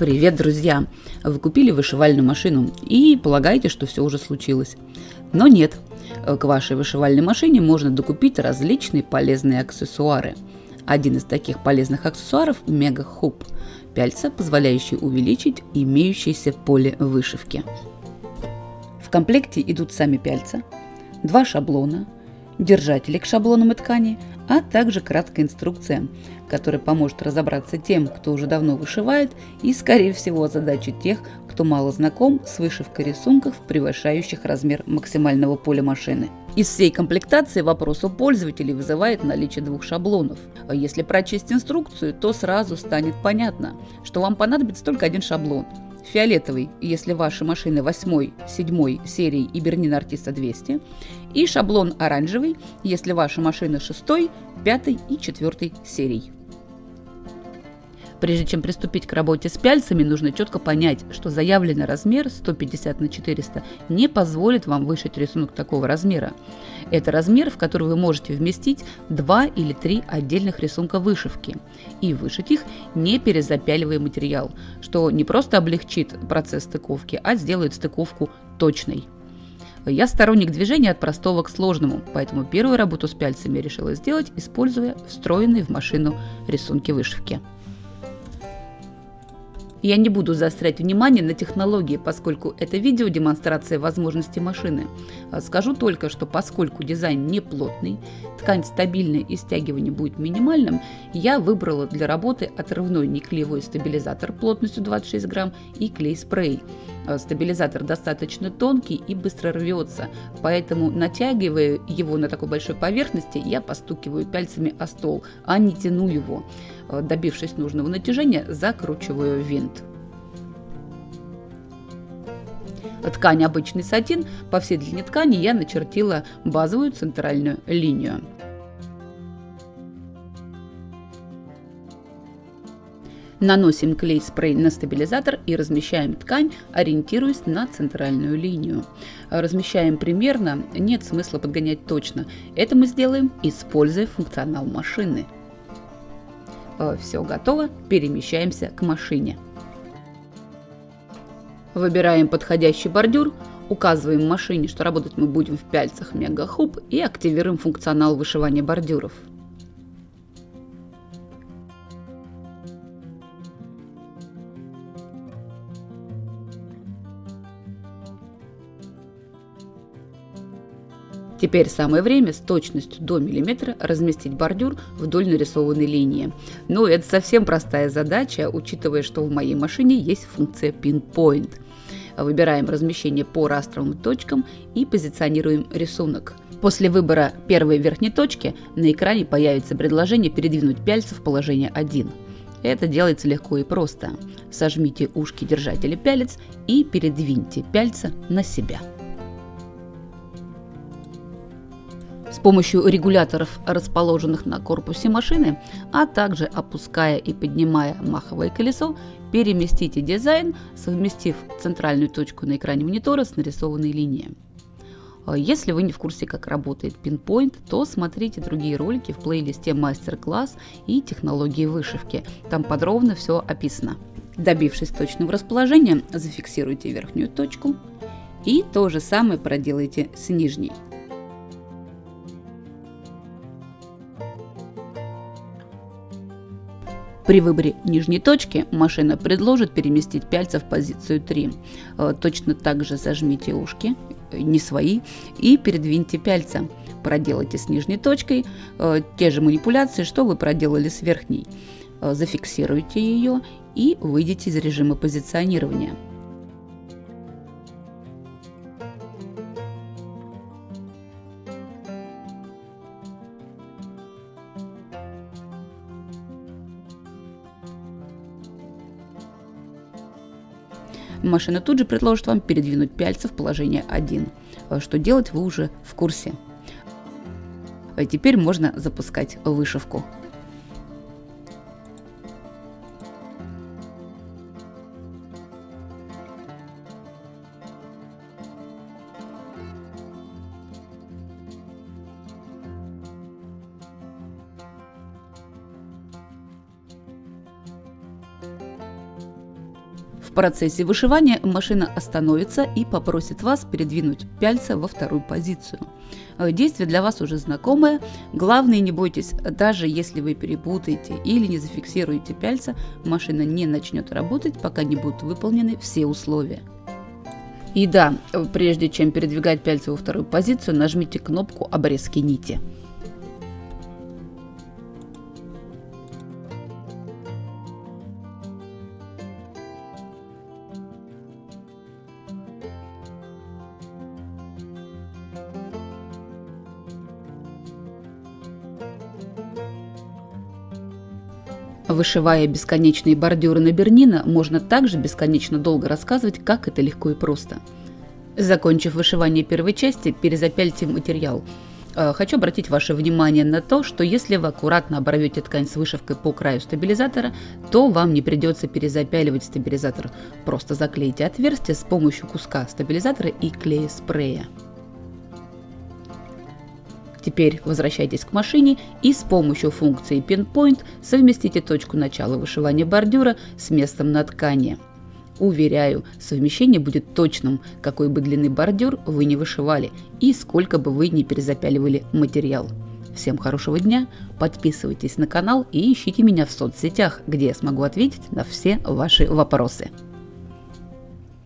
Привет, друзья! Вы купили вышивальную машину и полагаете, что все уже случилось. Но нет, к вашей вышивальной машине можно докупить различные полезные аксессуары. Один из таких полезных аксессуаров – Мега Хуп – пяльца, позволяющий увеличить имеющееся поле вышивки. В комплекте идут сами пяльца, два шаблона, держатели к шаблонам и ткани, а также краткая инструкция, которая поможет разобраться тем, кто уже давно вышивает и, скорее всего, озадачит тех, кто мало знаком с вышивкой рисунков, превышающих размер максимального поля машины. Из всей комплектации вопрос у пользователей вызывает наличие двух шаблонов. Если прочесть инструкцию, то сразу станет понятно, что вам понадобится только один шаблон – фиолетовый, если ваши машины 8, 7 серии и Бернин Артиста 200, и шаблон оранжевый, если ваши машины 6, 5 и 4 серий. Прежде чем приступить к работе с пяльцами, нужно четко понять, что заявленный размер 150 на 400 не позволит вам вышить рисунок такого размера. Это размер, в который вы можете вместить два или три отдельных рисунка вышивки и вышить их, не перезапяливая материал, что не просто облегчит процесс стыковки, а сделает стыковку точной. Я сторонник движения от простого к сложному, поэтому первую работу с пяльцами решила сделать, используя встроенные в машину рисунки вышивки. Я не буду заострять внимание на технологии, поскольку это видео демонстрация возможностей машины. А скажу только, что поскольку дизайн не плотный, ткань стабильная и стягивание будет минимальным, я выбрала для работы отрывной неклеевой стабилизатор плотностью 26 грамм и клей-спрей. А стабилизатор достаточно тонкий и быстро рвется, поэтому натягивая его на такой большой поверхности, я постукиваю пальцами о стол, а не тяну его. А добившись нужного натяжения, закручиваю винт. Ткань обычный сатин, по всей длине ткани я начертила базовую центральную линию. Наносим клей-спрей на стабилизатор и размещаем ткань, ориентируясь на центральную линию. Размещаем примерно, нет смысла подгонять точно. Это мы сделаем, используя функционал машины. Э, Все готово, перемещаемся к машине. Выбираем подходящий бордюр, указываем машине, что работать мы будем в пяльцах Мегахуб и активируем функционал вышивания бордюров. Теперь самое время с точностью до миллиметра разместить бордюр вдоль нарисованной линии. Но это совсем простая задача, учитывая, что в моей машине есть функция Pinpoint. Выбираем размещение по растровым точкам и позиционируем рисунок. После выбора первой верхней точки на экране появится предложение передвинуть пяльцы в положение 1. Это делается легко и просто. Сожмите ушки держателя пялец и передвиньте пяльца на себя. Помощью регуляторов, расположенных на корпусе машины, а также опуская и поднимая маховое колесо, переместите дизайн, совместив центральную точку на экране монитора с нарисованной линией. А если вы не в курсе, как работает Pinpoint, то смотрите другие ролики в плейлисте «Мастер-класс» и «Технологии вышивки». Там подробно все описано. Добившись точного расположения, зафиксируйте верхнюю точку и то же самое проделайте с нижней. При выборе нижней точки машина предложит переместить пяльца в позицию 3. Э, точно так же зажмите ушки, не свои, и передвиньте пяльца. Проделайте с нижней точкой э, те же манипуляции, что вы проделали с верхней. Э, зафиксируйте ее и выйдите из режима позиционирования. Машина тут же предложит вам передвинуть пяльцы в положение 1. А что делать вы уже в курсе. А теперь можно запускать вышивку. Процессе вышивания машина остановится и попросит вас передвинуть пяльца во вторую позицию. Э, действие для вас уже знакомое. Главное, не бойтесь, даже если вы перепутаете или не зафиксируете пяльца, машина не начнет работать, пока не будут выполнены все условия. И да, прежде чем передвигать пяльцы во вторую позицию, нажмите кнопку обрезки нити. Вышивая бесконечные бордюры на Бернина, можно также бесконечно долго рассказывать, как это легко и просто. Закончив вышивание первой части, перезапяльте материал. Э, хочу обратить ваше внимание на то, что если вы аккуратно оборвете ткань с вышивкой по краю стабилизатора, то вам не придется перезапяливать стабилизатор. Просто заклейте отверстие с помощью куска стабилизатора и клея спрея. Теперь возвращайтесь к машине и с помощью функции Pinpoint совместите точку начала вышивания бордюра с местом на ткани. Уверяю, совмещение будет точным, какой бы длины бордюр вы не вышивали и сколько бы вы не перезапяливали материал. Всем хорошего дня, подписывайтесь на канал и ищите меня в соцсетях, где я смогу ответить на все ваши вопросы.